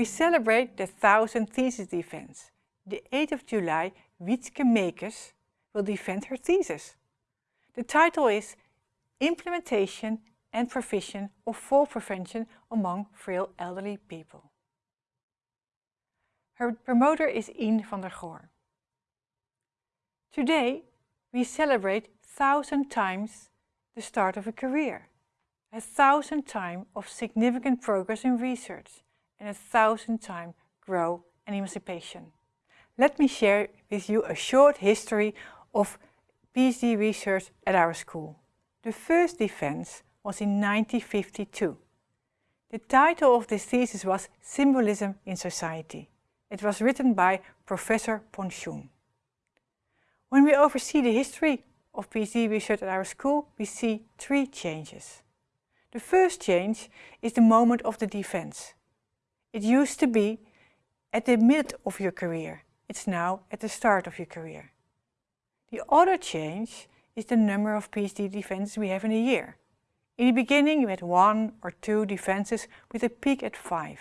We celebrate the 1000 thesis defense. The 8th of July, Wietske Meekes will defend her thesis. The title is Implementation and Provision of Fall Prevention among Frail Elderly People. Her promoter is Ien van der Goor. Today, we celebrate thousand times the start of a career, a thousand times of significant progress in research, and a thousand times grow and emancipation. Let me share with you a short history of PhD research at our school. The first defense was in 1952. The title of this thesis was Symbolism in Society. It was written by Professor Ponchoen. When we oversee the history of PhD research at our school, we see three changes. The first change is the moment of the defense. It used to be at the mid of your career. It's now at the start of your career. The other change is the number of PhD defenses we have in a year. In the beginning, we had one or two defenses with a peak at five.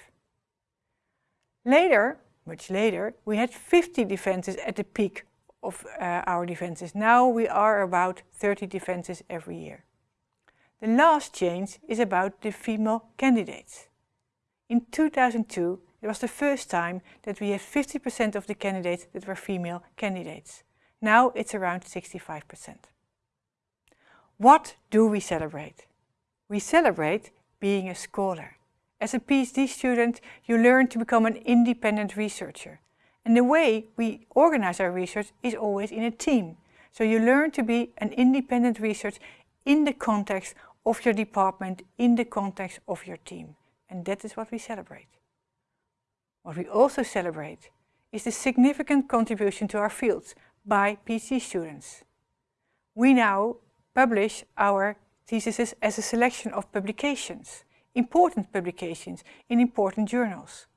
Later, much later, we had 50 defenses at the peak of uh, our defenses. Now we are about 30 defenses every year. The last change is about the female candidates. In 2002, it was the first time that we had 50% of the candidates that were female candidates. Now it's around 65%. What do we celebrate? We celebrate being a scholar. As a PhD student, you learn to become an independent researcher. And the way we organize our research is always in a team. So you learn to be an independent researcher in the context of your department, in the context of your team. And that is what we celebrate. What we also celebrate is the significant contribution to our fields by PhD students. We now publish our theses as a selection of publications important publications in important journals.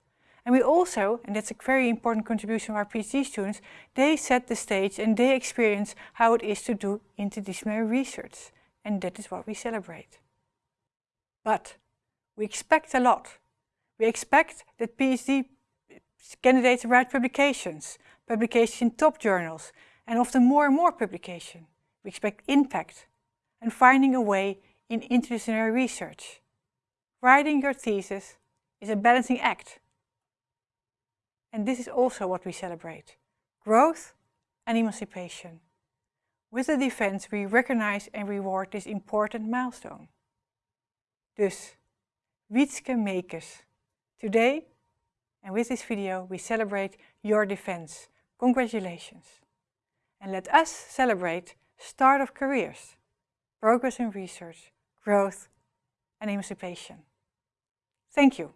And we also, and that's a very important contribution of our PhD students, they set the stage and they experience how it is to do interdisciplinary research. And that is what we celebrate. But we expect a lot. We expect that PhD candidates write publications, publications in top journals, and often more and more publication. We expect impact and finding a way in interdisciplinary research. Writing your thesis is a balancing act. And this is also what we celebrate. Growth and emancipation. With the defense, we recognize and reward this important milestone. Dus, Wietske Meekes. Today, and with this video, we celebrate your defense. Congratulations. And let us celebrate start of careers, progress in research, growth and emancipation. Thank you.